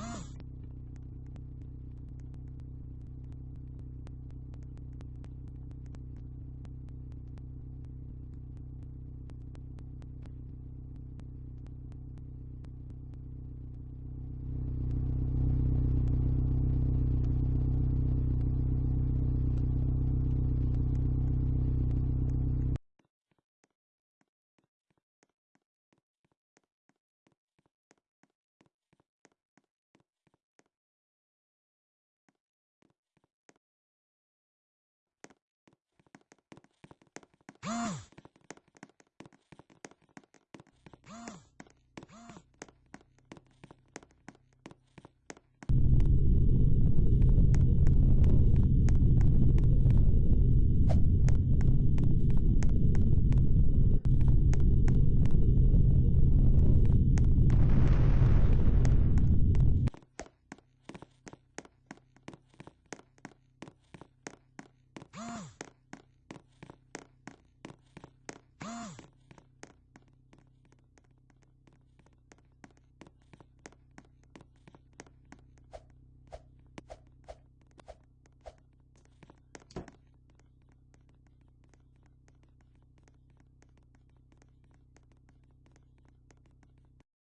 Oh! Huh?